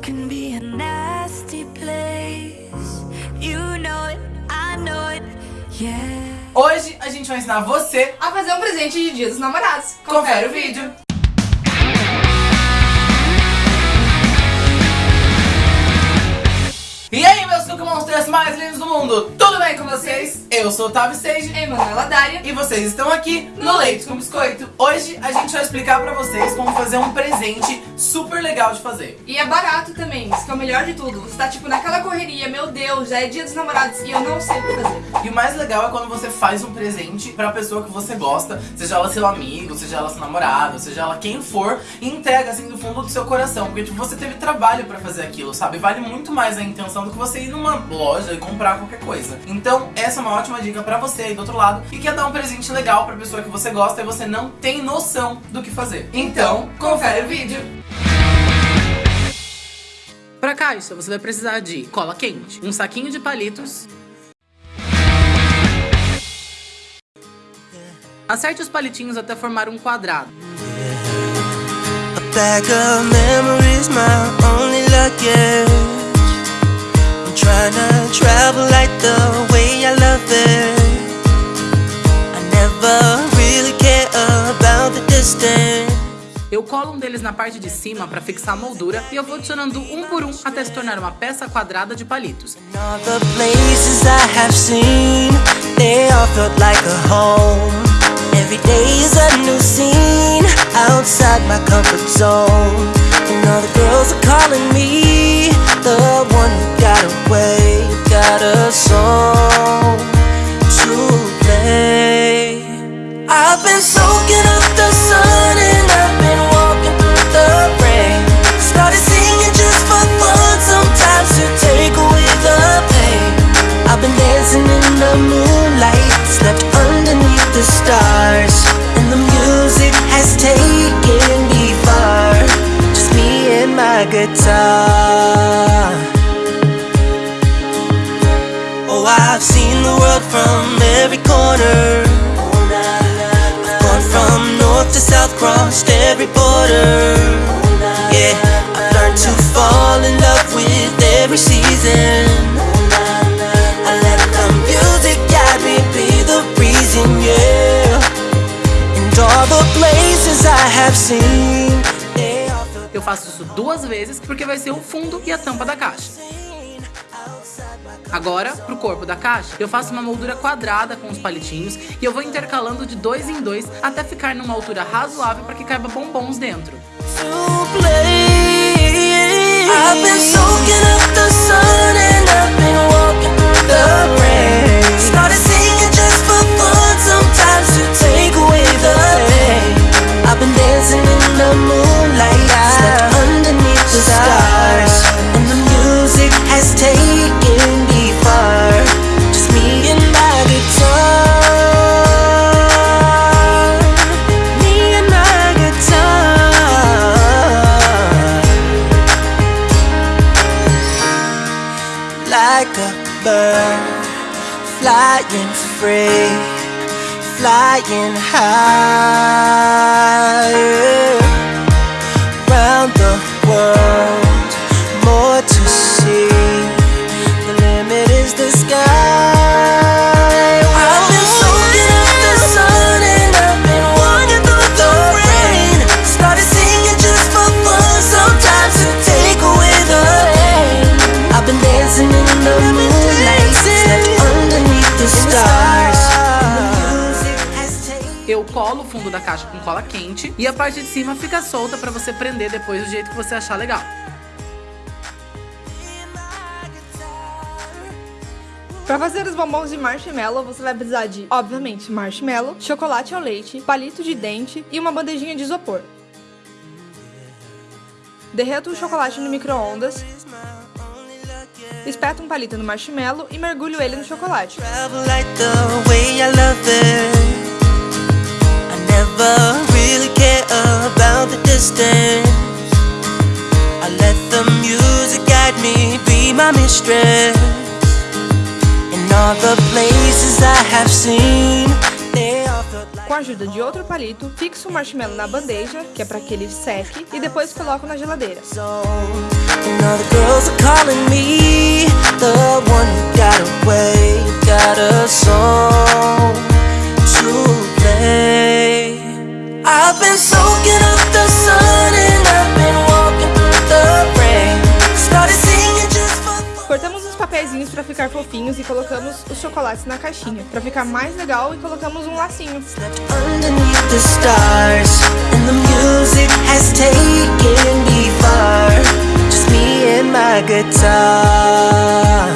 world can be a nasty place. You know it, I know it, yeah. Hoje a gente vai ensinar você a fazer um presente de Dia dos Namorados. Confere o vídeo. E aí, meus Monsters mais lindos do mundo, tudo bem com vocês? Eu sou o Otávio Sage Emanuela Dária e vocês estão aqui no Leite com Biscoito. Hoje a gente vai explicar pra vocês como fazer um presente super legal de fazer. E é barato também, isso que é o melhor de tudo. Você tá tipo naquela correria, Deus, já é dia dos namorados e eu não sei o que fazer. E o mais legal é quando você faz um presente pra pessoa que você gosta, seja ela seu amigo, seja ela seu namorado, seja ela quem for, e entrega assim do fundo do seu coração. Porque tipo, você teve trabalho pra fazer aquilo, sabe? Vale muito mais a intenção do que você ir numa loja e comprar qualquer coisa. Então, essa é uma ótima dica pra você aí do outro lado que quer dar um presente legal pra pessoa que você gosta e você não tem noção do que fazer. Então, confere o vídeo! Pra caixa, você vai precisar de cola quente, um saquinho de palitos, Acerte os palitinhos até formar um quadrado. A really Eu colo um deles na parte de cima para fixar a moldura e eu vou adicionando um por um até se tornar uma peça quadrada de palitos. All the places I have the moonlight Slept underneath the stars And the music has taken me far. Just me and my guitar. Oh, I've seen the world from every corner. I've gone from north to south, crossed every border Eu faço isso duas vezes porque vai ser o fundo e a tampa da caixa. Agora, pro corpo da caixa, eu faço uma moldura quadrada com os palitinhos e eu vou intercalando de dois em dois até ficar numa altura razoável para que caiba bombons dentro. to play. I've been soaking up the free, flying high. Round the world, more to see. The limit is the sky. Fundo da caixa com cola quente e a parte de cima fica solta para você prender depois do jeito que você achar legal. Pra fazer os bombons de marshmallow, você vai precisar de, obviamente, marshmallow, chocolate ao leite, palito de dente e uma bandejinha de isopor. Derreta o chocolate no micro-ondas, espeta um palito no marshmallow e mergulho ele no chocolate. Never really care about the distance. I let the music guide me, be my mistress. In all the places I have seen, Com a ajuda de outro palito, fixo o marshmallow na bandeja, que é para que ele seque, e depois coloco na geladeira. And all the girls are calling me the one who got away, got a song to play. I've been soaking up the sun and I've been walking through the rain. Started singing just for fun. Cortamos os papeizinhos para ficar fofinhos e colocamos os chocolates na caixinha. Para ficar mais legal, e colocamos um lacinho. Underneath the stars, and the music has taken me far. Just me and my guitar.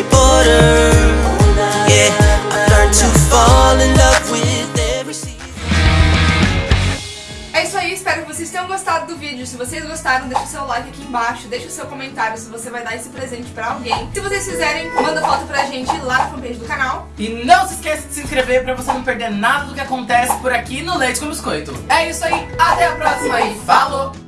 Every border. Yeah, I've learned to fall in love with every season. É isso aí, espero que vocês tenham gostado do vídeo. Se vocês gostaram, deixa o seu like aqui embaixo, deixa o seu comentário se você vai dar esse presente pra alguém. Se vocês fizerem, manda foto pra gente lá na fanpage do canal. E não se esqueça de se inscrever pra você não perder nada do que acontece por aqui no Leite com Biscoito. É isso aí, até a próxima e falou!